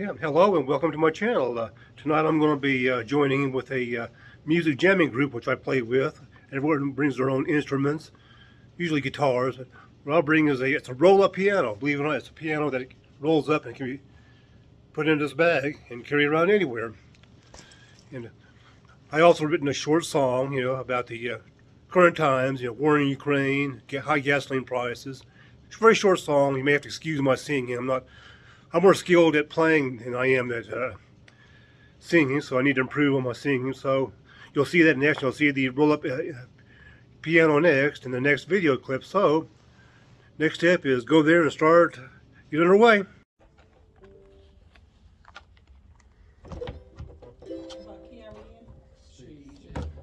Yeah, hello and welcome to my channel. Uh, tonight I'm going to be uh, joining with a uh, music jamming group which I play with. Everyone brings their own instruments, usually guitars. What I'll bring is a it's a roll-up piano. Believe it or not, it's a piano that rolls up and can be put in this bag and carry around anywhere. And I also written a short song, you know, about the uh, current times, you know, war in Ukraine, high gasoline prices. It's a very short song. You may have to excuse my singing. I'm not I'm more skilled at playing than I am at uh, singing, so I need to improve on my singing. So you'll see that next. You'll see the roll-up uh, piano next in the next video clip. So next step is go there and start get underway.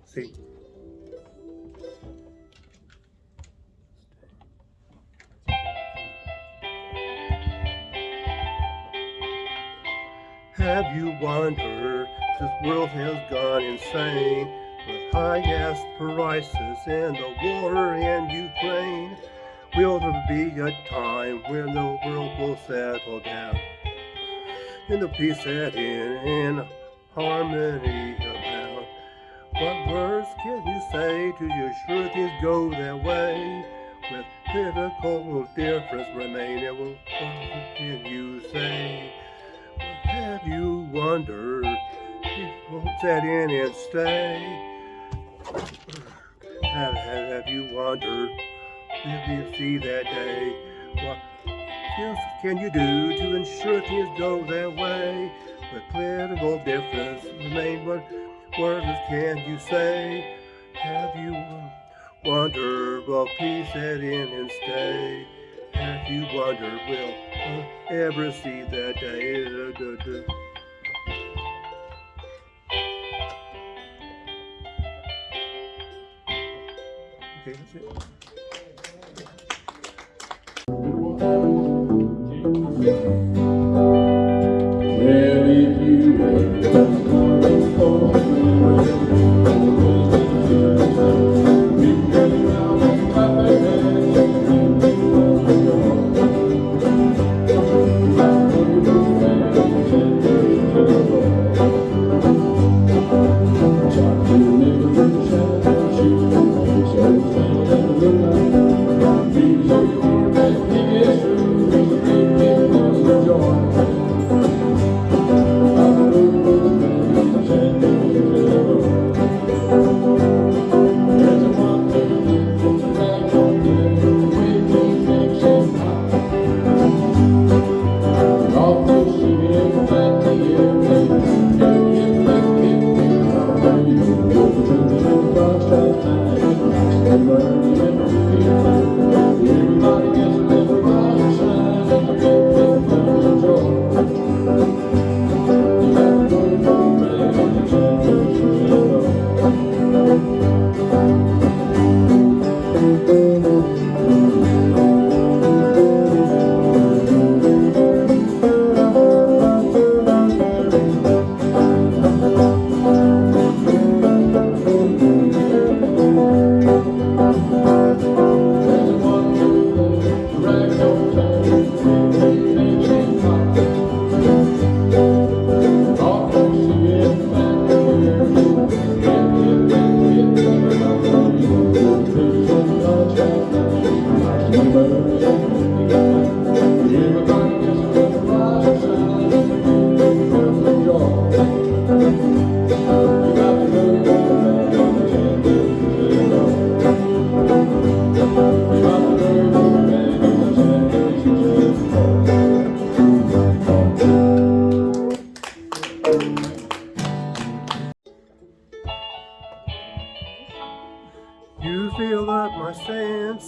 See. Have you wondered, this world has gone insane with high gas prices and the war in Ukraine? Will there be a time when the world will settle down and the peace set in harmony abound? What words can you say to your sure things go that way? With political difference remain, it will, what can you say? Have you wondered if won't set in and stay? Have, have, have you wondered if you see that day? What else can you do to ensure things go their way? With political difference remain, what words can you say? Have you wondered, will peace set in and stay? Have you wondered, will ever see that day? Okay, that's it.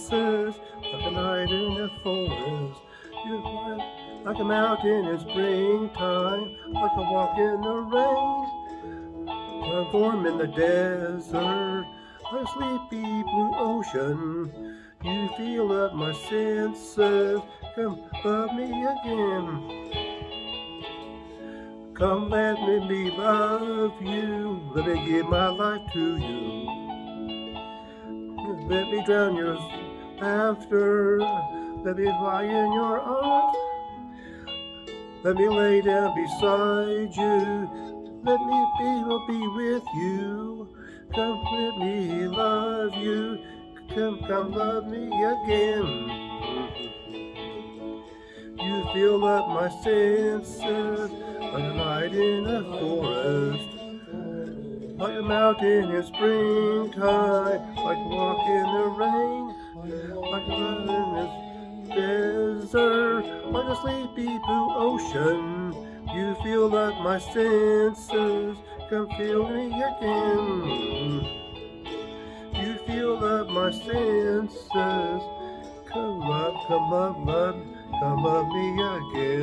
Like a night in the forest. You like a mountain in springtime, like a walk in the rain. a Transform in the desert, a sleepy blue ocean. You fill up my senses, come love me again. Come let me be love you, let me give my life to you. Let me drown your laughter. Let me lie in your arms. Let me lay down beside you. Let me be, will be with you. Come, let me love you. Come, come, love me again. You fill up my senses like a night in a forest. Like a mountain in springtime, like a walk in the rain, like a in desert, like a sleepy blue ocean. You fill up my senses, come feel me again. You feel up my senses, come up, come up, love, come love me again.